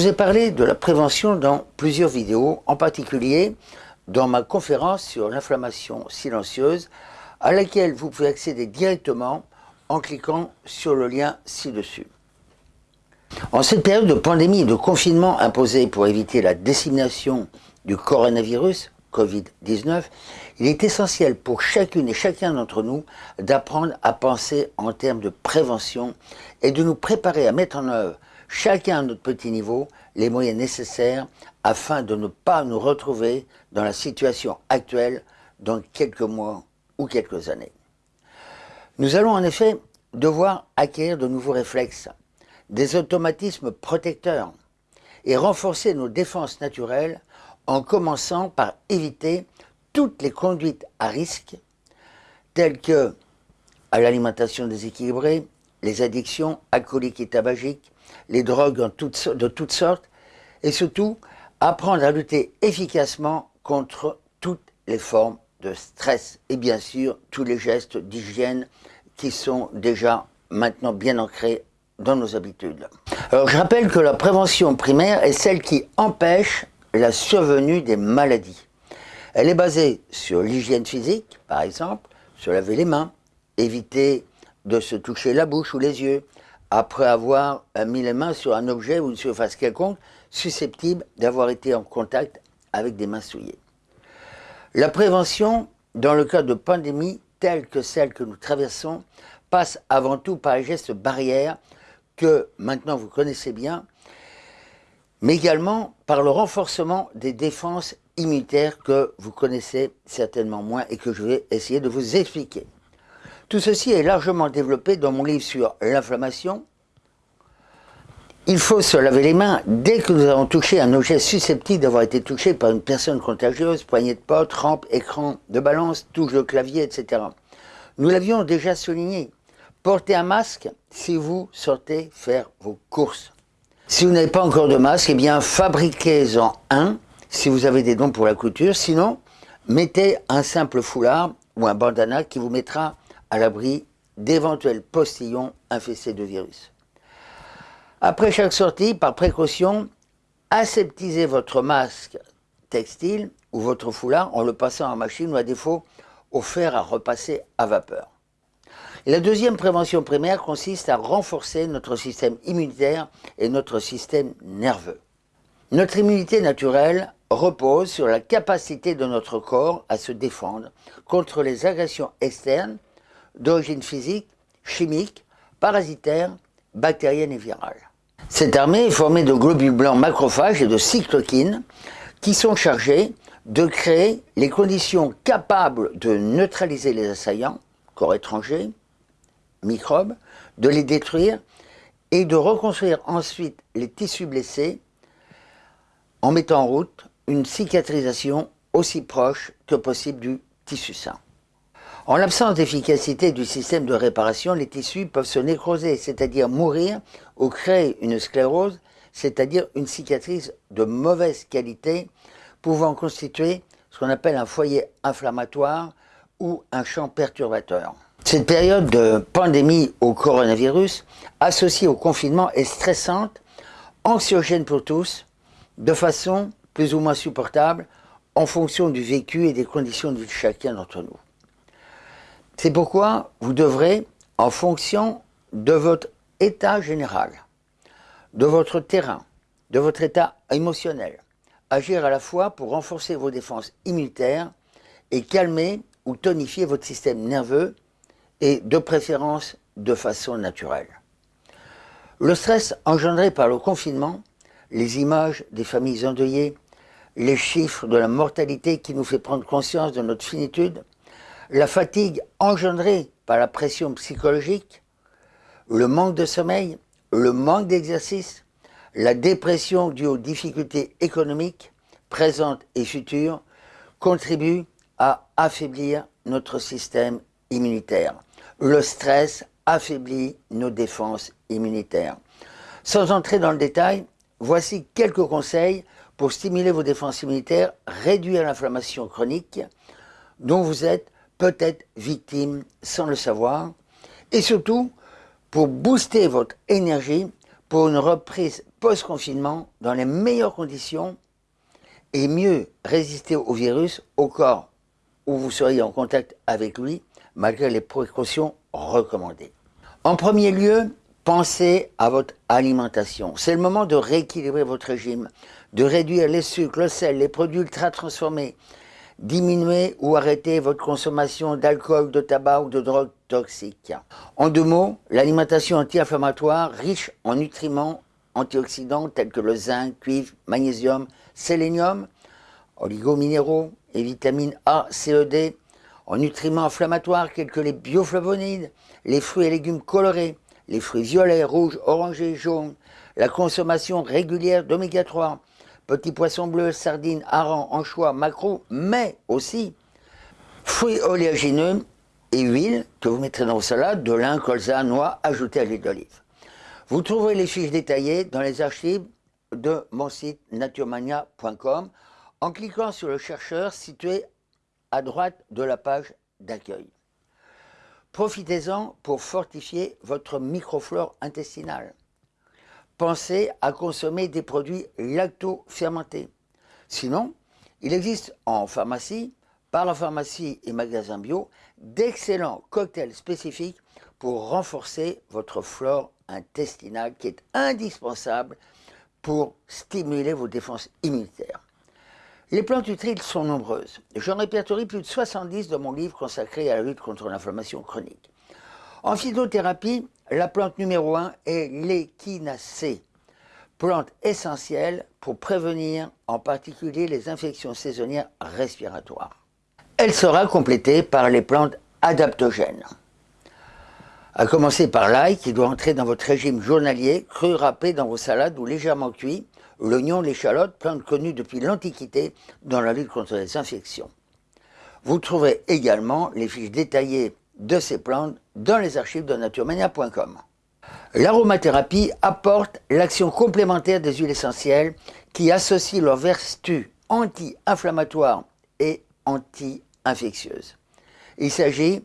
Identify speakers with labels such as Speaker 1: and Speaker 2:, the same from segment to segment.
Speaker 1: Je vous ai parlé de la prévention dans plusieurs vidéos, en particulier dans ma conférence sur l'inflammation silencieuse, à laquelle vous pouvez accéder directement en cliquant sur le lien ci-dessus. En cette période de pandémie et de confinement imposé pour éviter la dissémination du coronavirus, Covid-19, il est essentiel pour chacune et chacun d'entre nous d'apprendre à penser en termes de prévention et de nous préparer à mettre en œuvre, chacun à notre petit niveau, les moyens nécessaires afin de ne pas nous retrouver dans la situation actuelle dans quelques mois ou quelques années. Nous allons en effet devoir acquérir de nouveaux réflexes, des automatismes protecteurs et renforcer nos défenses naturelles en commençant par éviter toutes les conduites à risque telles que à l'alimentation déséquilibrée, les addictions alcooliques et tabagiques, les drogues de toutes sortes et surtout apprendre à lutter efficacement contre toutes les formes de stress et bien sûr tous les gestes d'hygiène qui sont déjà maintenant bien ancrés dans nos habitudes. Alors je rappelle que la prévention primaire est celle qui empêche la survenue des maladies. Elle est basée sur l'hygiène physique, par exemple, se laver les mains, éviter de se toucher la bouche ou les yeux, après avoir mis les mains sur un objet ou une surface quelconque susceptible d'avoir été en contact avec des mains souillées. La prévention, dans le cas de pandémies telles que celles que nous traversons, passe avant tout par les gestes barrières que maintenant vous connaissez bien, mais également par le renforcement des défenses immunitaires que vous connaissez certainement moins et que je vais essayer de vous expliquer. Tout ceci est largement développé dans mon livre sur l'inflammation. Il faut se laver les mains dès que nous avons touché un objet susceptible d'avoir été touché par une personne contagieuse, poignée de porte, rampe, écran de balance, touche de clavier, etc. Nous l'avions déjà souligné. Portez un masque si vous sortez faire vos courses. Si vous n'avez pas encore de masque, eh bien fabriquez-en un si vous avez des dons pour la couture. Sinon, mettez un simple foulard ou un bandana qui vous mettra à l'abri d'éventuels postillons infestés de virus. Après chaque sortie, par précaution, aseptisez votre masque textile ou votre foulard en le passant en machine ou à défaut au fer à repasser à vapeur. la deuxième prévention primaire consiste à renforcer notre système immunitaire et notre système nerveux. Notre immunité naturelle repose sur la capacité de notre corps à se défendre contre les agressions externes d'origine physique, chimique, parasitaire, bactérienne et virale. Cette armée est formée de globules blancs macrophages et de cytokines qui sont chargés de créer les conditions capables de neutraliser les assaillants, corps étrangers, microbes, de les détruire et de reconstruire ensuite les tissus blessés en mettant en route une cicatrisation aussi proche que possible du tissu sain. En l'absence d'efficacité du système de réparation, les tissus peuvent se nécroser, c'est-à-dire mourir ou créer une sclérose, c'est-à-dire une cicatrice de mauvaise qualité pouvant constituer ce qu'on appelle un foyer inflammatoire ou un champ perturbateur. Cette période de pandémie au coronavirus, associée au confinement, est stressante, anxiogène pour tous, de façon plus ou moins supportable en fonction du vécu et des conditions de vie de chacun d'entre nous. C'est pourquoi vous devrez, en fonction de votre état général, de votre terrain, de votre état émotionnel, agir à la fois pour renforcer vos défenses immunitaires et calmer ou tonifier votre système nerveux et de préférence de façon naturelle. Le stress engendré par le confinement, les images des familles endeuillées, les chiffres de la mortalité qui nous fait prendre conscience de notre finitude, la fatigue engendrée par la pression psychologique, le manque de sommeil, le manque d'exercice, la dépression due aux difficultés économiques présentes et futures contribuent à affaiblir notre système immunitaire. Le stress affaiblit nos défenses immunitaires. Sans entrer dans le détail, voici quelques conseils pour stimuler vos défenses immunitaires, réduire l'inflammation chronique dont vous êtes peut-être victime sans le savoir, et surtout pour booster votre énergie pour une reprise post-confinement dans les meilleures conditions et mieux résister au virus au corps où vous seriez en contact avec lui malgré les précautions recommandées. En premier lieu, pensez à votre alimentation. C'est le moment de rééquilibrer votre régime, de réduire les sucres, le sel, les produits ultra transformés, diminuer ou arrêter votre consommation d'alcool, de tabac ou de drogue toxique. En deux mots, l'alimentation anti-inflammatoire riche en nutriments antioxydants tels que le zinc, cuivre, magnésium, sélénium, oligominéraux et vitamines A, C, E, D, en nutriments inflammatoires tels que les bioflavonoïdes, les fruits et légumes colorés, les fruits violets, rouges, orangés, jaunes, la consommation régulière d'oméga 3, petits poissons bleus, sardines, harengs, anchois, maquereaux, mais aussi fruits oléagineux et huiles que vous mettrez dans vos salades, de lin, colza, noix, ajoutés à l'huile d'olive. Vous trouverez les fiches détaillées dans les archives de mon site naturemania.com en cliquant sur le chercheur situé à droite de la page d'accueil. Profitez-en pour fortifier votre microflore intestinale. Pensez à consommer des produits lacto-fermentés. Sinon, il existe en pharmacie, par la pharmacie et magasins bio, d'excellents cocktails spécifiques pour renforcer votre flore intestinale qui est indispensable pour stimuler vos défenses immunitaires. Les plantes utiles sont nombreuses. J'en répertorie plus de 70 dans mon livre consacré à la lutte contre l'inflammation chronique. En phytothérapie, la plante numéro 1 est l'échinacée, plante essentielle pour prévenir en particulier les infections saisonnières respiratoires. Elle sera complétée par les plantes adaptogènes. À commencer par l'ail qui doit entrer dans votre régime journalier, cru râpé dans vos salades ou légèrement cuit, l'oignon, l'échalote, plantes connues depuis l'Antiquité dans la lutte contre les infections. Vous trouverez également les fiches détaillées de ces plantes dans les archives de naturemania.com. L'aromathérapie apporte l'action complémentaire des huiles essentielles qui associent leurs vertus anti-inflammatoires et anti-infectieuses. Il s'agit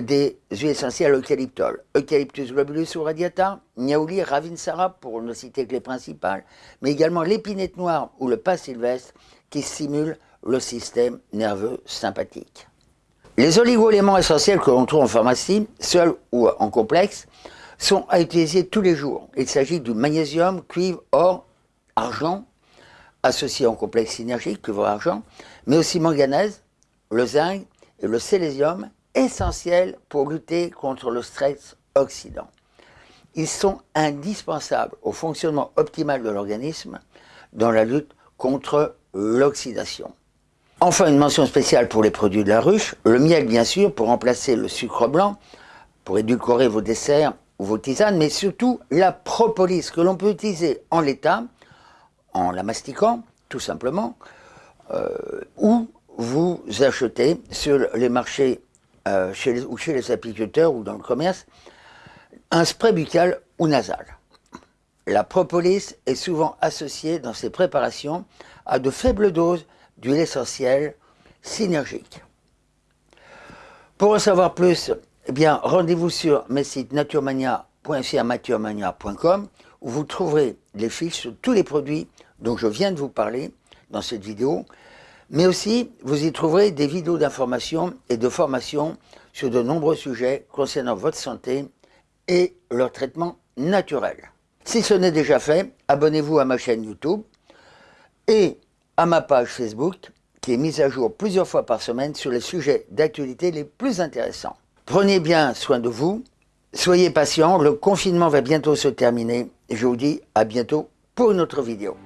Speaker 1: des huiles essentielles eucalyptol, Eucalyptus globulus ou radiata, Niaouli, Ravinsara pour ne citer que les principales, mais également l'épinette noire ou le pas sylvestre qui stimulent le système nerveux sympathique. Les oligo-éléments essentiels que l'on trouve en pharmacie, seuls ou en complexe, sont à utiliser tous les jours. Il s'agit du magnésium, cuivre, or, argent, associé en complexe synergique, cuivre-argent, mais aussi manganèse, le zinc et le sélésium essentiels pour lutter contre le stress oxydant. Ils sont indispensables au fonctionnement optimal de l'organisme dans la lutte contre l'oxydation. Enfin, une mention spéciale pour les produits de la ruche, le miel bien sûr pour remplacer le sucre blanc, pour édulcorer vos desserts ou vos tisanes, mais surtout la propolis que l'on peut utiliser en l'état, en la mastiquant tout simplement, euh, ou vous achetez sur les marchés euh, ou chez les apiculteurs ou dans le commerce, un spray buccal ou nasal. La propolis est souvent associée dans ces préparations à de faibles doses d'huile essentielle synergique. Pour en savoir plus, eh bien, rendez-vous sur mes sites naturemania.com où vous trouverez les fiches sur tous les produits dont je viens de vous parler dans cette vidéo mais aussi, vous y trouverez des vidéos d'information et de formation sur de nombreux sujets concernant votre santé et leur traitement naturel. Si ce n'est déjà fait, abonnez-vous à ma chaîne YouTube et à ma page Facebook qui est mise à jour plusieurs fois par semaine sur les sujets d'actualité les plus intéressants. Prenez bien soin de vous, soyez patients, le confinement va bientôt se terminer je vous dis à bientôt pour une autre vidéo.